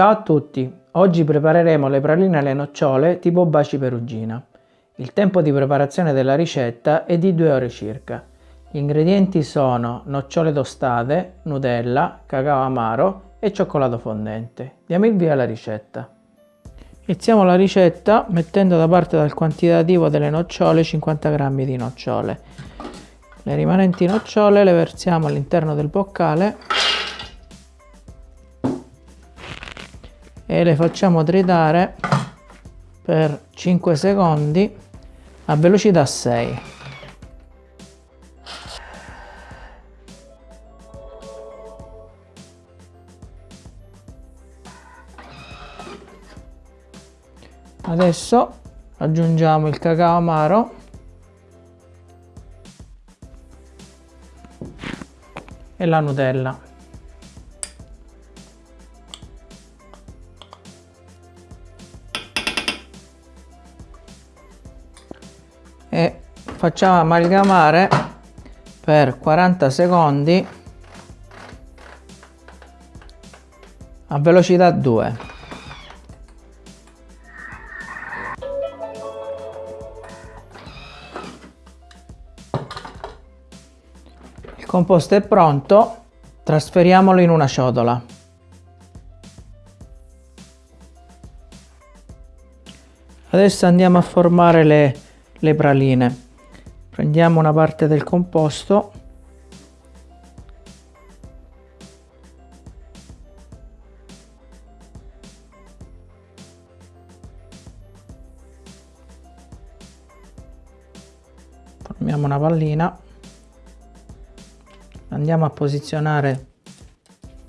Ciao a tutti, oggi prepareremo le praline alle nocciole tipo baci perugina. Il tempo di preparazione della ricetta è di 2 ore circa. Gli ingredienti sono nocciole tostate, nutella, cacao amaro e cioccolato fondente. Diamo il via alla ricetta. Iniziamo la ricetta mettendo da parte dal quantitativo delle nocciole 50 g di nocciole. Le rimanenti nocciole le versiamo all'interno del boccale e le facciamo tritare per 5 secondi a velocità 6. Adesso aggiungiamo il cacao amaro e la Nutella. Facciamo amalgamare per 40 secondi a velocità 2 il composto è pronto trasferiamolo in una ciotola. Adesso andiamo a formare le le praline prendiamo una parte del composto. Formiamo una pallina. Andiamo a posizionare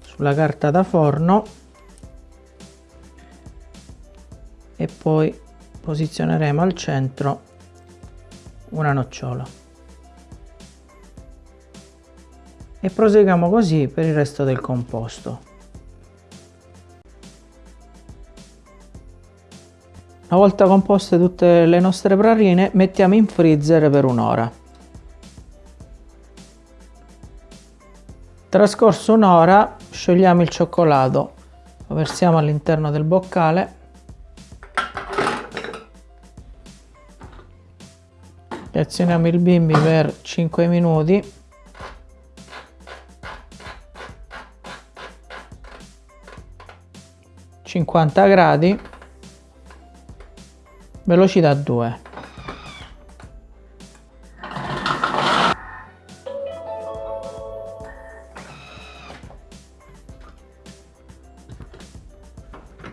sulla carta da forno. E poi posizioneremo al centro una nocciola e proseguiamo così per il resto del composto. Una volta composte tutte le nostre praline mettiamo in freezer per un'ora. Trascorso un'ora sciogliamo il cioccolato, lo versiamo all'interno del boccale azioniamo il bimbi per 5 minuti. Cinquanta gradi. Velocità 2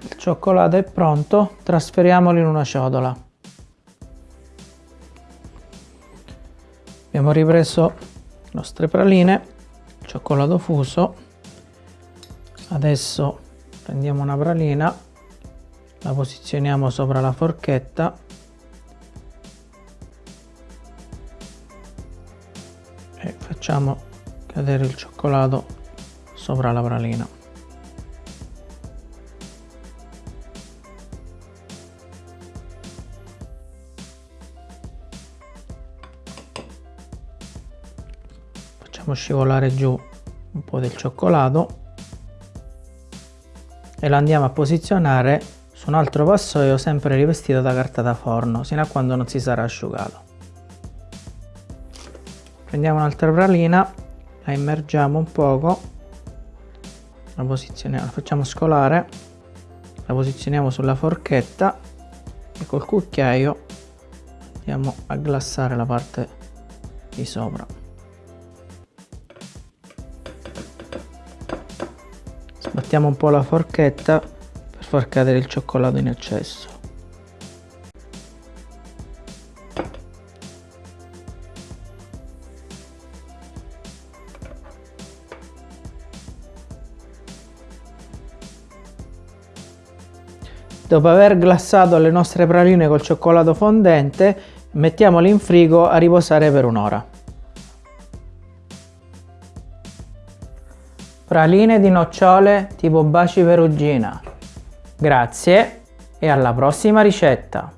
il cioccolato è pronto trasferiamolo in una ciotola abbiamo ripreso le nostre praline cioccolato fuso. Adesso prendiamo una pralina la posizioniamo sopra la forchetta. E facciamo cadere il cioccolato sopra la pralina facciamo scivolare giù un po' del cioccolato e lo andiamo a posizionare su un altro vassoio sempre rivestito da carta da forno sino a quando non si sarà asciugato. Prendiamo un'altra pralina la immergiamo un poco la posizioniamo la facciamo scolare la posizioniamo sulla forchetta e col cucchiaio andiamo a glassare la parte di sopra Sbattiamo un po' la forchetta per far cadere il cioccolato in eccesso. Dopo aver glassato le nostre praline col cioccolato fondente, mettiamole in frigo a riposare per un'ora. Praline di nocciole tipo baci perugina. Grazie e alla prossima ricetta!